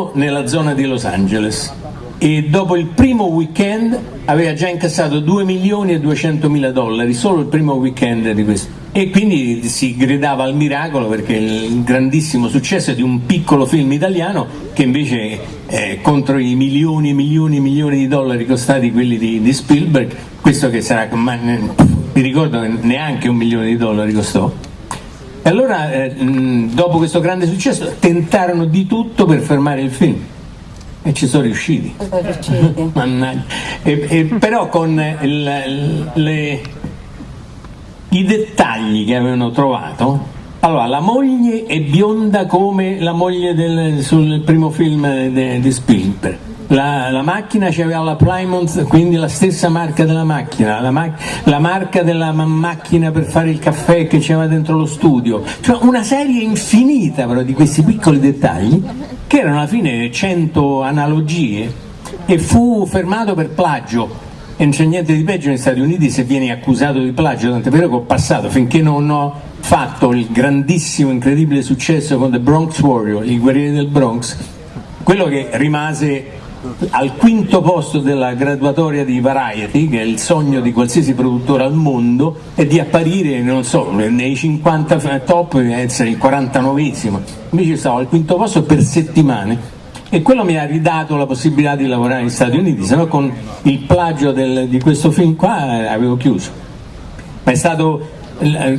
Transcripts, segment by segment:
solo nella zona di Los Angeles e dopo il primo weekend aveva già incassato 2 milioni e 200 mila dollari, solo il primo weekend di questo. E quindi si gridava al miracolo perché il grandissimo successo di un piccolo film italiano che invece eh, contro i milioni e milioni e milioni di dollari costati quelli di, di Spielberg, questo che sarà, ma, mi ricordo che neanche un milione di dollari costò. E allora, eh, dopo questo grande successo, tentarono di tutto per fermare il film e ci sono riusciti. e, e, però con il, le, i dettagli che avevano trovato, allora la moglie è bionda come la moglie del, sul primo film di Spielberg. La, la, macchina c'aveva la Plymouth, quindi la stessa marca della macchina, la, ma, la marca della ma macchina per fare il caffè che c'era dentro lo studio, cioè una serie infinita però di questi piccoli dettagli che erano alla fine 100 analogie e fu fermato per plagio. E non c'è niente di peggio negli Stati Uniti se vieni accusato di plagio, tant'è vero che ho passato finché non ho fatto il grandissimo, incredibile successo con The Bronx Warrior, i guerrieri del Bronx, quello che rimase al quinto posto della graduatoria di Variety, che è il sogno di qualsiasi produttore al mondo, è di apparire, non so, nei 50 top essere il 49esimo. Invece stavo al quinto posto per settimane e quello mi ha ridato la possibilità di lavorare negli Stati Uniti, se no con il plagio del, di questo film qua eh, avevo chiuso. Ma è stato eh,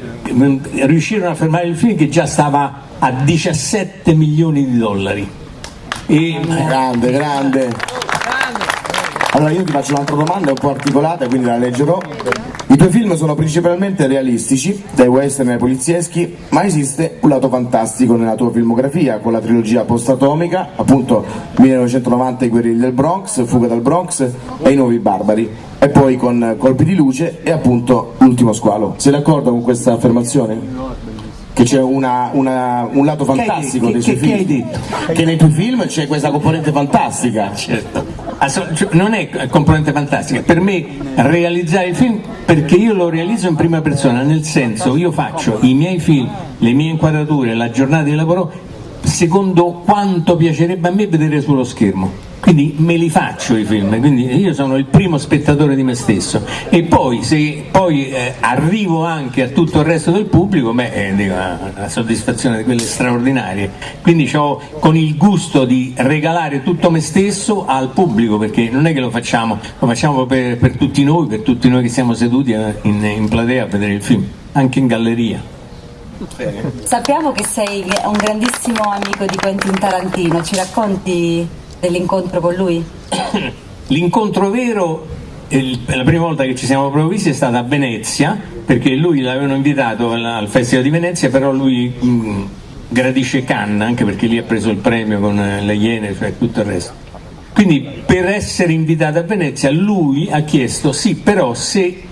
riuscirono a fermare il film che già stava a 17 milioni di dollari e... Grande, grande. Allora io ti faccio un'altra domanda un po' articolata, quindi la leggerò. I tuoi film sono principalmente realistici, dai western ai polizieschi, ma esiste un lato fantastico nella tua filmografia, con la trilogia post-atomica, appunto 1990 I guerrieri del Bronx, Fuga dal Bronx e I nuovi barbari, e poi con Colpi di luce e appunto L'ultimo squalo. Sei d'accordo con questa affermazione? Che c'è una, una, un lato fantastico che, dei suoi che, film. Che hai detto? Che nei tuoi film c'è questa componente fantastica. Certo. Cioè, non è componente fantastica, per me realizzare il film perché io lo realizzo in prima persona, nel senso io faccio i miei film, le mie inquadrature, la giornata di lavoro secondo quanto piacerebbe a me vedere sullo schermo quindi me li faccio i film, quindi io sono il primo spettatore di me stesso e poi se poi eh, arrivo anche a tutto il resto del pubblico, beh, eh, una soddisfazione di quelle straordinarie, quindi ho con il gusto di regalare tutto me stesso al pubblico, perché non è che lo facciamo, lo facciamo per, per tutti noi, per tutti noi che siamo seduti eh, in, in platea a vedere il film, anche in galleria. Sappiamo che sei un grandissimo amico di Quentin Tarantino, ci racconti dell'incontro con lui? L'incontro vero, la prima volta che ci siamo proprio visti è stata a Venezia, perché lui l'avevano invitato al Festival di Venezia, però lui mh, gradisce Cannes, anche perché lì ha preso il premio con le Iene, cioè tutto il resto. Quindi per essere invitato a Venezia lui ha chiesto sì, però se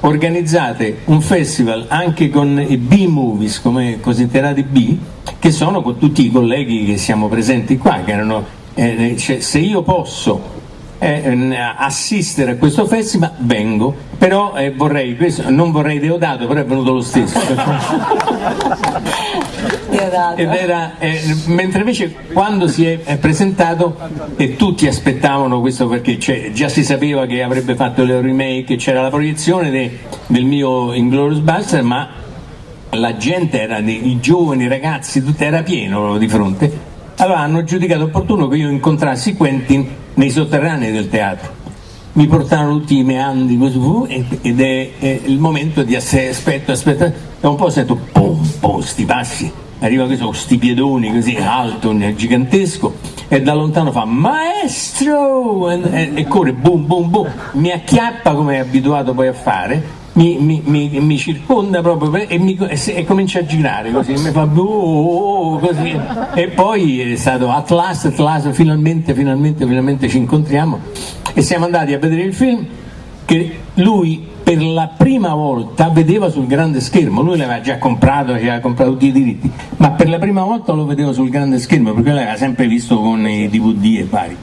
organizzate un festival anche con i B-movies, come considerati B, che sono con tutti i colleghi che siamo presenti qua, che erano eh, cioè, se io posso eh, assistere a questo festival vengo, però eh, vorrei, questo, non vorrei Deodato, però è venuto lo stesso. Era, eh, mentre invece quando si è, presentato e tutti aspettavano questo perché già si sapeva che avrebbe fatto il remake, c'era la proiezione de, del mio Inglourious Buster, ma la gente era, i giovani, i ragazzi, tutto era pieno di fronte allora hanno giudicato opportuno che io incontrassi Quentin nei sotterranei del teatro. Mi portarono tutti i meandri ed è, è il momento di aspetto, aspetta, e un po' sento pom, pom, sti passi, arriva questo sti piedoni così alto, gigantesco, e da lontano fa maestro e, e, e corre boom boom boom, mi acchiappa come è abituato poi a fare mi, mi, mi, mi circonda proprio e, e, e, comincia a girare così, mi fa oh, oh, oh, così. e poi è stato at last, at last, finalmente, finalmente, finalmente ci incontriamo e siamo andati a vedere il film che lui per la prima volta vedeva sul grande schermo, lui l'aveva già comprato, aveva comprato tutti i diritti, ma per la prima volta lo vedeva sul grande schermo perché l'aveva sempre visto con i DVD e vari.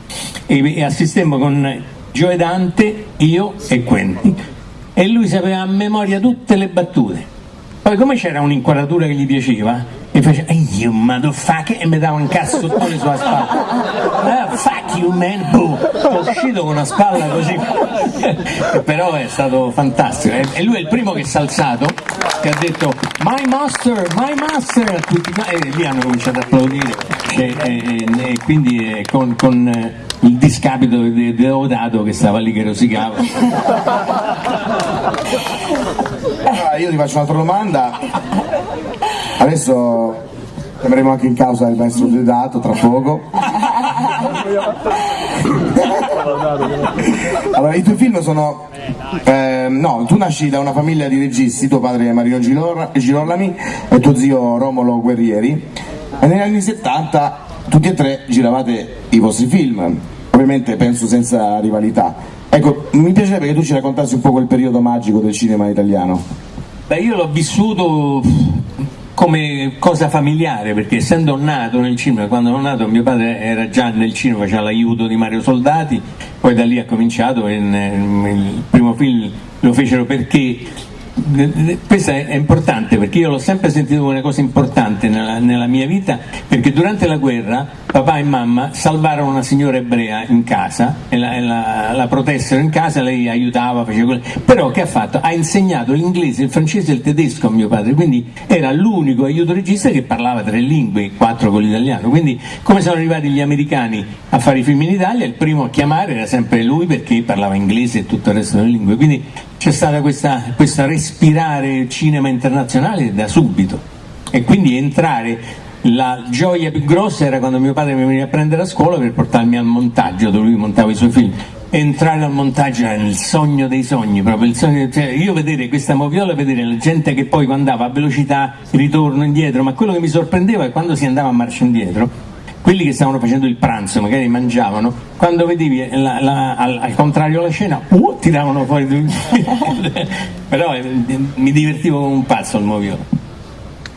E, e assistemmo con Gioe Dante, io e Quentin e lui sapeva a memoria tutte le battute. Poi come c'era un'inquadratura che gli piaceva, e faceva hey you motherfucker e mi dava un cazzottone sulla spalla. Ah, fuck you man boom sono uscito con una spalla così. Però è stato fantastico. E lui è il primo che si è alzato che ha detto my master my master. E lì hanno cominciato ad applaudire. E, e, e quindi con, con il discapito di Deodato che stava lì che rosicava. Allora io ti faccio un'altra domanda. Adesso chiameremo anche in causa il maestro Deodato tra poco. Allora i tuoi film sono eh, no, tu nasci da una famiglia di registi tuo padre è Marino Girolami e tuo zio Romolo Guerrieri. E negli anni 70 tutti e tre giravate i vostri film ovviamente penso senza rivalità. Ecco, mi piacerebbe che tu ci raccontassi un po' quel periodo magico del cinema italiano. Beh, io l'ho vissuto come cosa familiare, perché essendo nato nel cinema, quando sono nato mio padre era già nel cinema, faceva l'aiuto di Mario Soldati, poi da lì ha cominciato, il primo film lo fecero perché questo è importante perché io l'ho sempre sentito come una cosa importante nella, nella, mia vita perché durante la guerra papà e mamma salvarono una signora ebrea in casa e la, la, la protessero in casa, lei aiutava, faceva quello. però che ha fatto? Ha insegnato l'inglese, il francese e il tedesco a mio padre, quindi era l'unico aiuto regista che parlava tre lingue, quattro con l'italiano, quindi come sono arrivati gli americani a fare i film in Italia, il primo a chiamare era sempre lui perché parlava inglese e tutto il resto delle lingue, quindi c'è stata questa, questa respirare cinema internazionale da subito. E quindi entrare la gioia più grossa era quando mio padre mi veniva a prendere a scuola per portarmi al montaggio dove lui montava i suoi film. Entrare al montaggio era il sogno dei sogni proprio sogno, cioè io vedere questa moviola vedere la gente che poi andava a velocità ritorno indietro ma quello che mi sorprendeva è quando si andava a marcia indietro quelli che stavano facendo il pranzo, magari mangiavano, quando vedevi la, la, al, al, contrario la scena, uh, tiravano fuori, però eh, mi divertivo come un pazzo al moviolo.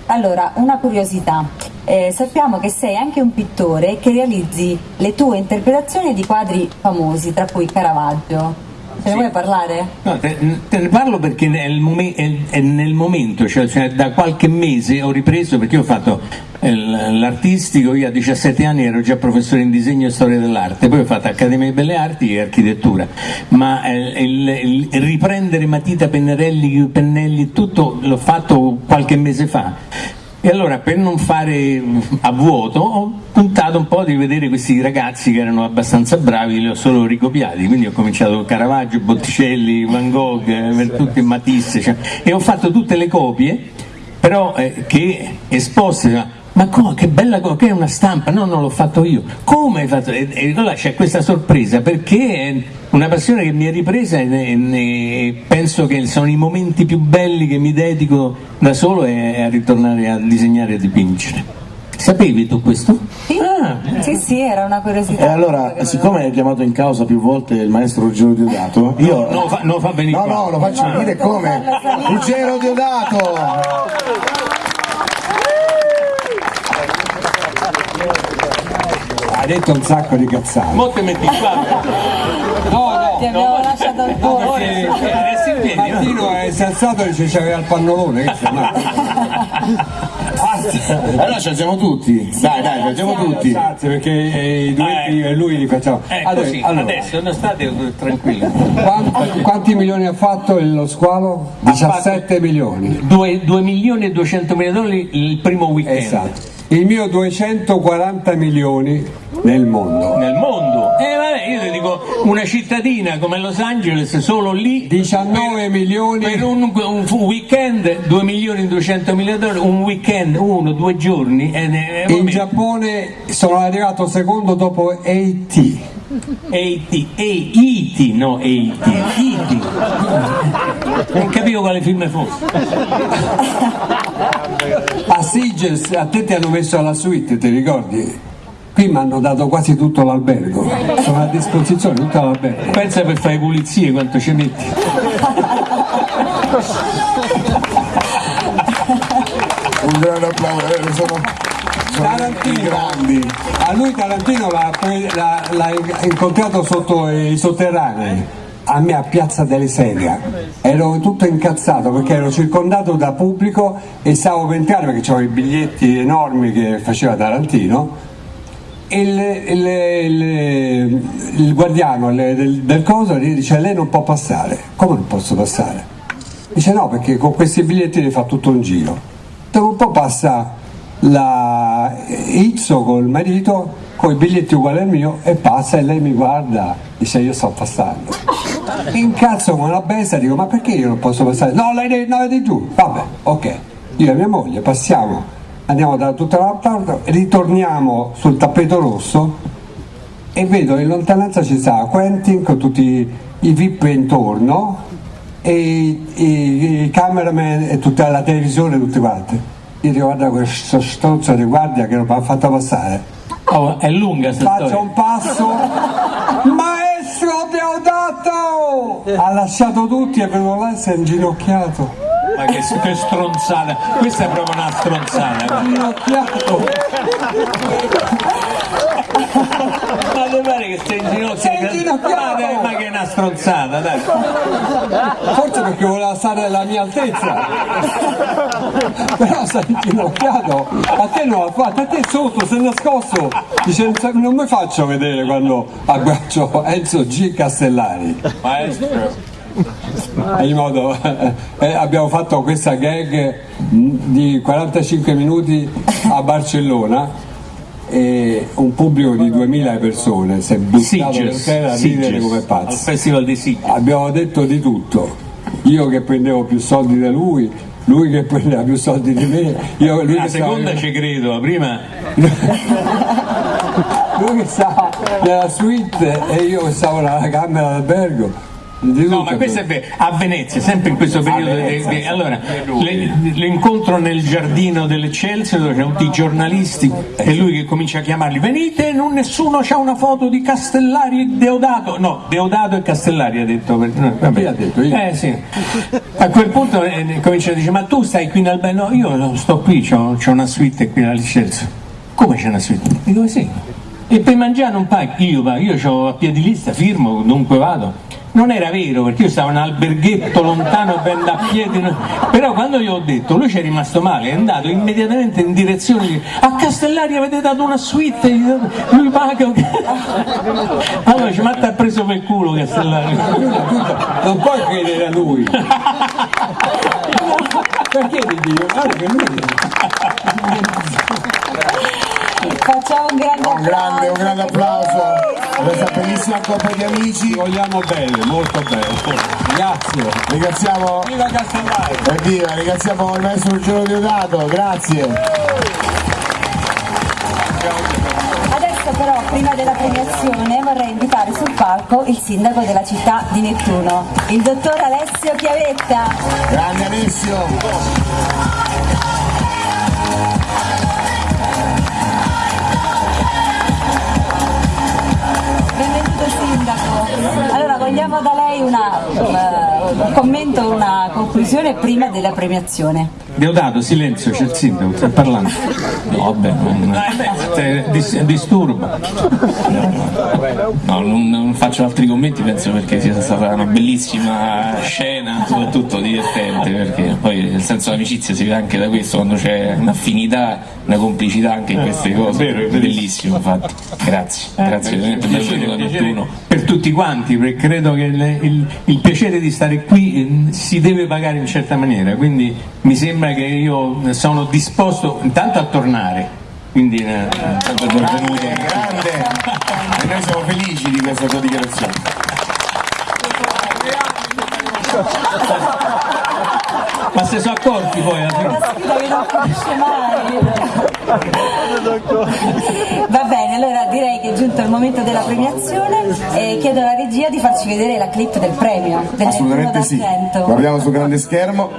Allora, una curiosità, eh, sappiamo che sei anche un pittore che realizzi le tue interpretazioni di quadri famosi, tra cui Caravaggio. Ce ne vuoi parlare? No, te, te, ne parlo perché è, momen- è, nel momento, cioè, cioè, da qualche mese ho ripreso perché ho fatto eh, l'artistico, io a 17 anni ero già professore in disegno e storia dell'arte, poi ho fatto Accademia di Belle Arti e architettura, ma eh, il, il, il riprendere matita, pennarelli, pennelli, tutto l'ho fatto qualche mese fa. E allora per non fare a vuoto ho puntato un po' di vedere questi ragazzi che erano abbastanza bravi, li ho solo ricopiati, quindi ho cominciato con Caravaggio, Botticelli, Van Gogh, eh, tutti Matisse, cioè, e ho fatto tutte le copie, però eh, che esposte ma come, che bella cosa, che è una stampa, no, non l'ho fatto io, come hai fatto? E, e allora c'è questa sorpresa, perché è una passione che mi è ripresa e, e, penso che sono i momenti più belli che mi dedico da solo e a ritornare a disegnare e a dipingere. Sapevi tu questo? Sì, ah. sì, sì, era una curiosità. E allora, siccome hai chiamato in causa più volte il maestro Ruggero Diodato, io... No, no, fa, no, fa venire No, qua. no, lo faccio no, venire come? Ruggero Diodato! ha detto un sacco di cazzate. Mo te metti qua. No, no. Ti abbiamo no, lasciato il posto. Eh, Martino è sensato e dice c'aveva il pannolone. allora ci alziamo tutti. Dai, dai, ci alziamo tutti. Grazie perché i duetti eh. lui li facciamo. Eh, allora, così, allora. adesso non state tranquilli. Quanti, quanti, milioni ha fatto lo squalo? 17 milioni. 2, 2 milioni e 200 milioni il primo weekend. Esatto il mio 240 milioni nel mondo. Nel mondo? Dico una cittadina come Los Angeles, solo lì 19 per, milioni per un, un, weekend 2 milioni e 200 mila dollari, un weekend, uno, due giorni. Eh, eh, In Giappone sono arrivato secondo dopo AT. AT, AIT, no AT, AT. Non capivo quale film fosse. A Siges a te ti hanno messo alla suite, ti ricordi? Qui mi hanno dato quasi tutto l'albergo, sono a disposizione tutto l'albergo. Pensa per fare pulizie quanto ci metti. Un grande applauso, eh, sono, sono Tarantino, grandi. A lui Tarantino l'ha, l'ha, l'ha incontrato sotto i sotterranei a me a Piazza delle Sedie, ero tutto incazzato perché ero circondato da pubblico e stavo per entrare perché c'erano i biglietti enormi che faceva Tarantino il, il, il, il guardiano del, del coso dice lei non può passare, come non posso passare? Dice no perché con questi biglietti ne fa tutto un giro. Dopo un po' passa la Izzo col marito con i biglietti uguali al mio e passa e lei mi guarda, dice io sto passando. Incazzo come una bestia, dico ma perché io non posso passare? No, lei no, di giù, vabbè, ok. Io e mia moglie passiamo, andiamo da tutta la parte, ritorniamo sul tappeto rosso e vedo in lontananza ci sta Quentin con tutti i VIP intorno e i, cameraman e tutta la televisione tutti quanti. Io dico guarda questo stronzo di guardia che non mi ha fatto passare Oh, è lunga questa Faccio storia. un passo. Maestro Deodato! Ha lasciato tutti e venuto là si è inginocchiato. Ma che, che stronzata. Questa è proprio una stronzata. Inginocchiato! Ma ti pare che stai in ginocchio? Sei in ginocchio! Ma, dai, ma che è una stronzata, dai. Forse perché voleva stare alla mia altezza. Però è inginocchiato. A te fatto, a te sotto, è nascosto. Dice non mi faccio vedere quando abbraccio Enzo G. Castellari. Maestro. In modo, eh, abbiamo fatto questa gag di 45 minuti a Barcellona e un pubblico di 2000 persone si è buttato per Sitges, terra a ridere come al pazzi. festival di Sitges. Abbiamo detto di tutto. Io che prendevo più soldi da lui, lui che prendeva più soldi di me, io, lui, La che stava, seconda ci credo, la prima lui che stava nella suite e io che stavo nella camera d'albergo. No, ma questo è vero. A Venezia, sempre in questo periodo. Venezia, di- allora, l'incontro nel giardino dell'Eccelsior dove c'erano tutti i giornalisti e lui che comincia a chiamarli: Venite, non nessuno c'ha una foto di Castellari e Deodato. No, Deodato e Castellari ha detto. vabbè. Chi ha detto? Io? Eh sì. A quel punto eh, comincia a dire: Ma tu stai qui in albergo? No, io sto qui, c'ho, c'ho una suite qui all'Eccelsior. Come c'è una suite? Dico sì. E per mangiare non paghi? Io io ho a piedi lista, firmo, dunque vado. Non era vero perché io stavo in un alberghetto lontano ben da piedi, no? però quando gli ho detto lui ci è rimasto male, è andato immediatamente in direzione di a Castellari avete dato una suite, lui paga. Allora ci matta ha preso per culo Castellari. Non puoi credere a lui. Perché ti dico? Guarda che lui Facciamo un grande Un grande, un grande applauso a questa bellissima coppia di amici. vogliamo bene, molto bene. Grazie. Ringraziamo Viva Castellari! Evviva, ringraziamo il maestro Ruggero Diodato, grazie. Adesso però, prima della premiazione, vorrei invitare sul palco il sindaco della città di Nettuno, il dottor Alessio Chiavetta. Grande Alessio. Vogliamo da lei una, un commento, una conclusione prima della premiazione. Deodato, silenzio, c'è il sindaco, sta parlando. No, vabbè, non, Eh, dis- disturbo. no, non- non faccio altri commenti, penso perché sia stata una bellissima scena, soprattutto divertente, perché poi il senso d'amicizia si vede anche da questo, quando c'è un'affinità, una complicità anche in queste cose, vero, è è bellissimo infatti. Grazie, grazie veramente per tutti quanti, perché credo che il, il- il piacere di stare qui eh, si deve pagare in certa maniera, quindi mi sembra che io sono disposto intanto a tornare. Quindi eh, Tanto benvenuto. Grande. E noi siamo felici di questa tua dichiarazione. ma se sono accorti poi alla fine. Una sfida che non finisce mai. Va bene, allora giunto il momento della premiazione e chiedo alla regia di farci vedere la clip del premio Assolutamente sì. Guardiamo sul grande schermo.